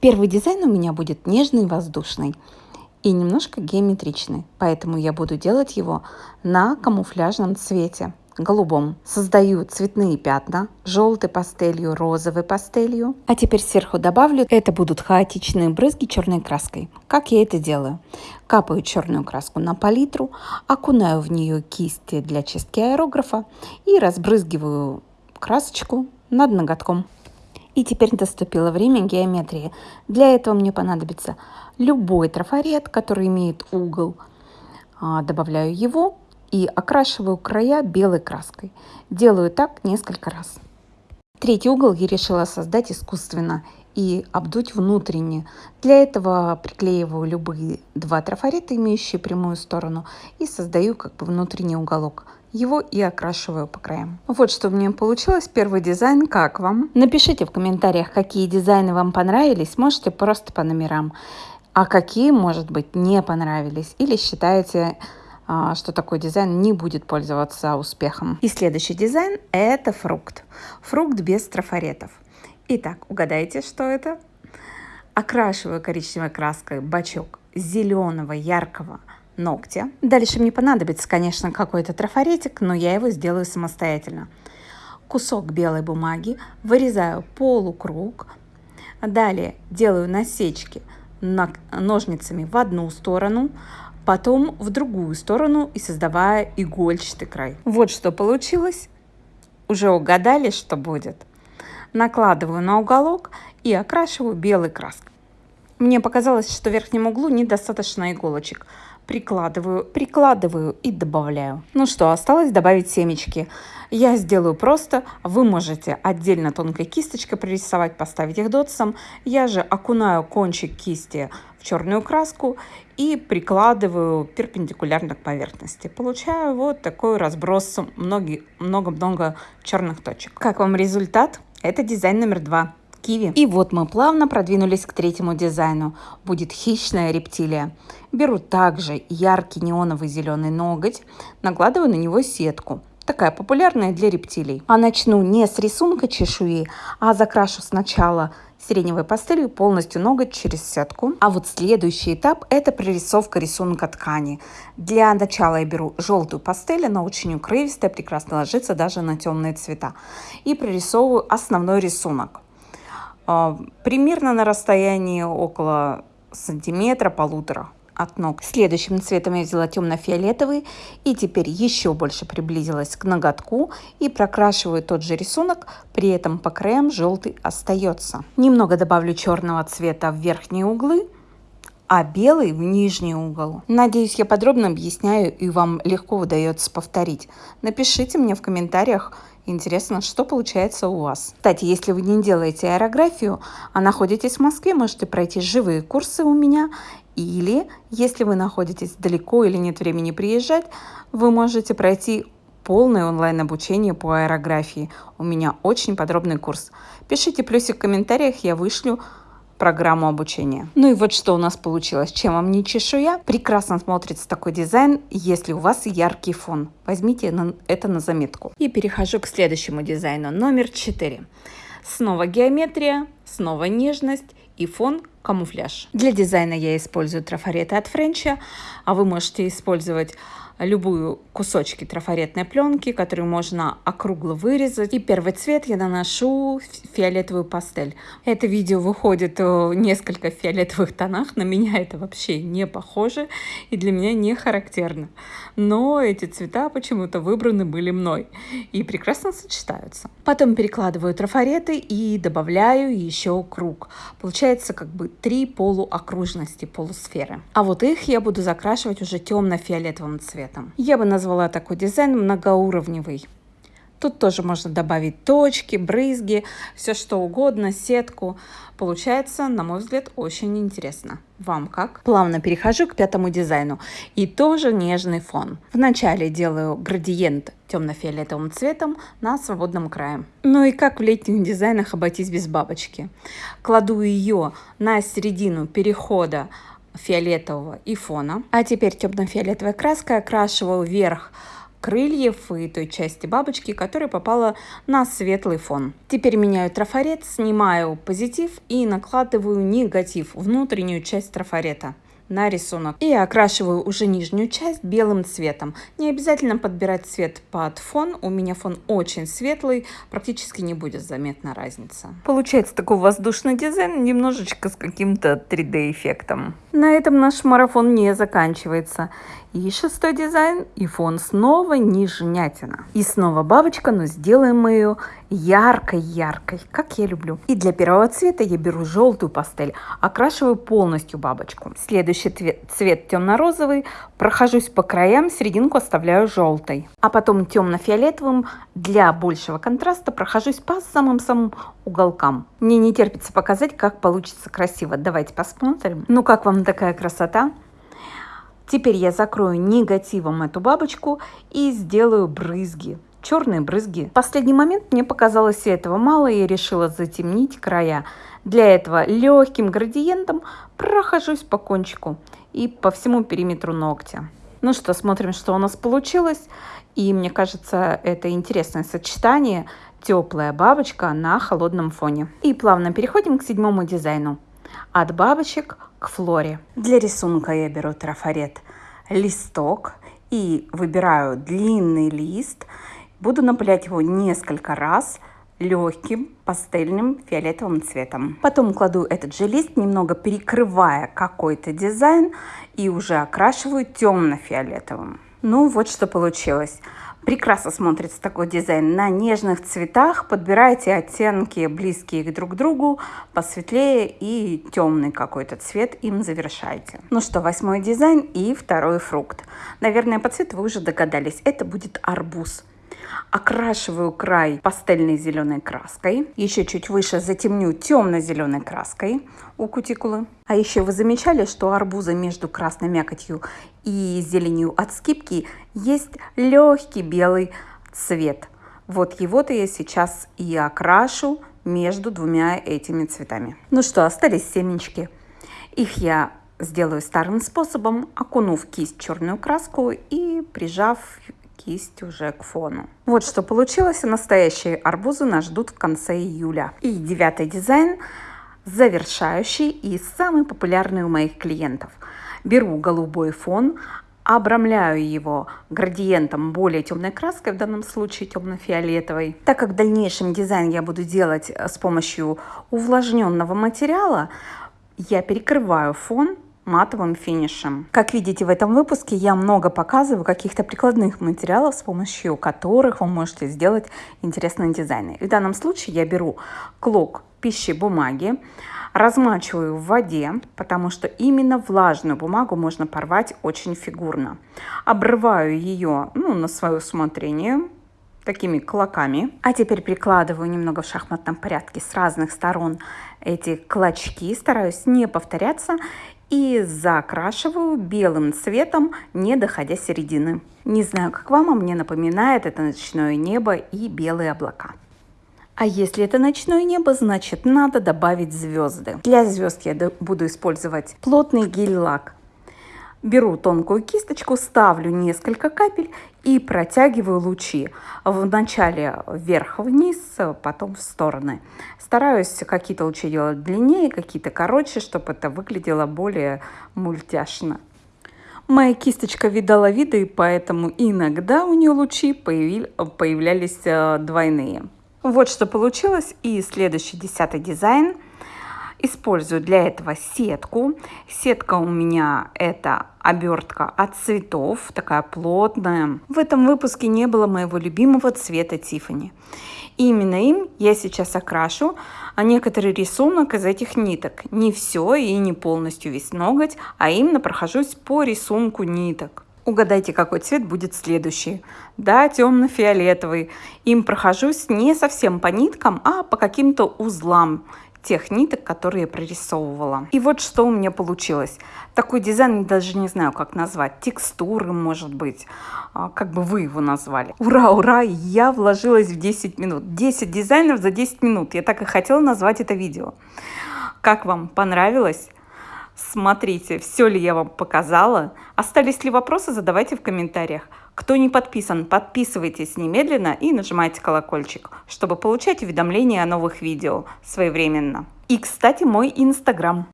Первый дизайн у меня будет нежный воздушный и немножко геометричный, поэтому я буду делать его на камуфляжном цвете голубом. Создаю цветные пятна, желтой пастелью, розовой пастелью. А теперь сверху добавлю, это будут хаотичные брызги черной краской. Как я это делаю? Капаю черную краску на палитру, окунаю в нее кисти для чистки аэрографа и разбрызгиваю красочку над ноготком. И теперь наступило время геометрии. Для этого мне понадобится любой трафарет, который имеет угол. А, добавляю его и окрашиваю края белой краской. Делаю так несколько раз. Третий угол я решила создать искусственно и обдуть внутренне. Для этого приклеиваю любые два трафарета, имеющие прямую сторону, и создаю как бы внутренний уголок его и окрашиваю по краям. Вот что у меня получилось. Первый дизайн. Как вам? Напишите в комментариях, какие дизайны вам понравились. Можете просто по номерам. А какие, может быть, не понравились. Или считаете, а, что такой дизайн не будет пользоваться успехом. И следующий дизайн – это фрукт. Фрукт без трафаретов. Итак, угадайте, что это? Окрашиваю коричневой краской бачок зеленого яркого ногтя. Дальше мне понадобится, конечно, какой-то трафаретик, но я его сделаю самостоятельно. Кусок белой бумаги, вырезаю полукруг. Далее делаю насечки ножницами в одну сторону, потом в другую сторону и создавая игольчатый край. Вот что получилось. Уже угадали, что будет? Накладываю на уголок и окрашиваю белой краской. Мне показалось, что в верхнем углу недостаточно иголочек прикладываю, прикладываю и добавляю. Ну что, осталось добавить семечки. Я сделаю просто, вы можете отдельно тонкой кисточкой прорисовать, поставить их дотсом. Я же окунаю кончик кисти в черную краску и прикладываю перпендикулярно к поверхности. Получаю вот такой разброс много-много черных точек. Как вам результат? Это дизайн номер два киви. И вот мы плавно продвинулись к третьему дизайну. Будет хищная рептилия. Беру также яркий неоновый зеленый ноготь, накладываю на него сетку. Такая популярная для рептилий. А начну не с рисунка чешуи, а закрашу сначала сиреневой пастелью полностью ноготь через сетку. А вот следующий этап это прорисовка рисунка ткани. Для начала я беру желтую пастель, она очень укрывистая, прекрасно ложится даже на темные цвета. И прорисовываю основной рисунок. А, примерно на расстоянии около сантиметра, полутора от ног. Следующим цветом я взяла темно-фиолетовый и теперь еще больше приблизилась к ноготку и прокрашиваю тот же рисунок, при этом по краям желтый остается. Немного добавлю черного цвета в верхние углы, а белый в нижний угол. Надеюсь, я подробно объясняю и вам легко удается повторить. Напишите мне в комментариях, Интересно, что получается у вас. Кстати, если вы не делаете аэрографию, а находитесь в Москве, можете пройти живые курсы у меня. Или, если вы находитесь далеко или нет времени приезжать, вы можете пройти полное онлайн-обучение по аэрографии. У меня очень подробный курс. Пишите плюсик в комментариях, я вышлю программу обучения. Ну и вот что у нас получилось. Чем вам не чешуя? Прекрасно смотрится такой дизайн, если у вас яркий фон. Возьмите это на заметку. И перехожу к следующему дизайну. Номер 4. Снова геометрия, снова нежность и фон камуфляж. Для дизайна я использую трафареты от Френча, а вы можете использовать любую кусочки трафаретной пленки, которые можно округло вырезать. И первый цвет я наношу фиолетовую пастель. Это видео выходит в несколько фиолетовых тонах. На меня это вообще не похоже и для меня не характерно. Но эти цвета почему-то выбраны были мной и прекрасно сочетаются. Потом перекладываю трафареты и добавляю еще круг. Получается как бы три полуокружности, полусферы. А вот их я буду закрашивать уже темно-фиолетовым цветом цветом. Я бы назвала такой дизайн многоуровневый. Тут тоже можно добавить точки, брызги, все что угодно, сетку. Получается, на мой взгляд, очень интересно. Вам как? Плавно перехожу к пятому дизайну. И тоже нежный фон. Вначале делаю градиент темно-фиолетовым цветом на свободном крае. Ну и как в летних дизайнах обойтись без бабочки? Кладу ее на середину перехода фиолетового и фона. А теперь темно-фиолетовой краской окрашиваю вверх крыльев и той части бабочки, которая попала на светлый фон. Теперь меняю трафарет, снимаю позитив и накладываю негатив, внутреннюю часть трафарета на рисунок. И окрашиваю уже нижнюю часть белым цветом. Не обязательно подбирать цвет под фон. У меня фон очень светлый, практически не будет заметна разница. Получается такой воздушный дизайн, немножечко с каким-то 3D эффектом. На этом наш марафон не заканчивается. И шестой дизайн, и фон снова нежнятина. И снова бабочка, но сделаем мы ее яркой-яркой, как я люблю. И для первого цвета я беру желтую пастель, окрашиваю полностью бабочку. Следующий цвет, цвет темно-розовый, прохожусь по краям, серединку оставляю желтой. А потом темно-фиолетовым для большего контраста прохожусь по самым-самым уголкам. Мне не терпится показать, как получится красиво. Давайте посмотрим. Ну как вам такая красота? Теперь я закрою негативом эту бабочку и сделаю брызги. Черные брызги. В последний момент мне показалось этого мало, и я решила затемнить края. Для этого легким градиентом прохожусь по кончику и по всему периметру ногтя. Ну что, смотрим, что у нас получилось. И мне кажется, это интересное сочетание. Теплая бабочка на холодном фоне. И плавно переходим к седьмому дизайну. От бабочек к флоре. Для рисунка я беру трафарет листок и выбираю длинный лист. Буду напылять его несколько раз легким пастельным фиолетовым цветом. Потом кладу этот же лист, немного перекрывая какой-то дизайн и уже окрашиваю темно-фиолетовым. Ну вот что получилось. Прекрасно смотрится такой дизайн на нежных цветах. Подбирайте оттенки близкие друг к другу, посветлее и темный какой-то цвет им завершайте. Ну что, восьмой дизайн и второй фрукт. Наверное, по цвету вы уже догадались. Это будет арбуз. Окрашиваю край пастельной зеленой краской. Еще чуть выше затемню темно-зеленой краской у кутикулы. А еще вы замечали, что арбуза между красной мякотью и зеленью от скипки есть легкий белый цвет. Вот его-то я сейчас и окрашу между двумя этими цветами. Ну что, остались семечки. Их я сделаю старым способом, окунув кисть черную краску и прижав кисть уже к фону. Вот что получилось. Настоящие арбузы нас ждут в конце июля. И девятый дизайн завершающий и самый популярный у моих клиентов. Беру голубой фон, обрамляю его градиентом более темной краской, в данном случае темно-фиолетовой. Так как в дальнейшем дизайн я буду делать с помощью увлажненного материала, я перекрываю фон матовым финишем. Как видите в этом выпуске я много показываю каких-то прикладных материалов, с помощью которых вы можете сделать интересные дизайны. И в данном случае я беру клок пищи бумаги, размачиваю в воде, потому что именно влажную бумагу можно порвать очень фигурно. Обрываю ее ну, на свое усмотрение, такими клоками. А теперь прикладываю немного в шахматном порядке с разных сторон эти клочки, стараюсь не повторяться и закрашиваю белым цветом, не доходя середины. Не знаю, как вам, а мне напоминает это ночное небо и белые облака. А если это ночное небо, значит надо добавить звезды. Для звезд я буду использовать плотный гель-лак Беру тонкую кисточку, ставлю несколько капель и протягиваю лучи. Вначале вверх-вниз, потом в стороны. Стараюсь какие-то лучи делать длиннее, какие-то короче, чтобы это выглядело более мультяшно. Моя кисточка видала виды, поэтому иногда у нее лучи появлялись э, двойные. Вот что получилось. И следующий десятый дизайн – Использую для этого сетку. Сетка у меня это обертка от цветов, такая плотная. В этом выпуске не было моего любимого цвета Тифани. Именно им я сейчас окрашу а некоторый рисунок из этих ниток. Не все и не полностью весь ноготь, а именно прохожусь по рисунку ниток. Угадайте, какой цвет будет следующий. Да, темно-фиолетовый. Им прохожусь не совсем по ниткам, а по каким-то узлам тех ниток, которые прорисовывала. И вот что у меня получилось. Такой дизайн, даже не знаю, как назвать. Текстуры, может быть. А, как бы вы его назвали. Ура, ура, я вложилась в 10 минут. 10 дизайнов за 10 минут. Я так и хотела назвать это видео. Как вам? Понравилось? Смотрите, все ли я вам показала. Остались ли вопросы, задавайте в комментариях. Кто не подписан, подписывайтесь немедленно и нажимайте колокольчик, чтобы получать уведомления о новых видео своевременно. И, кстати, мой инстаграм.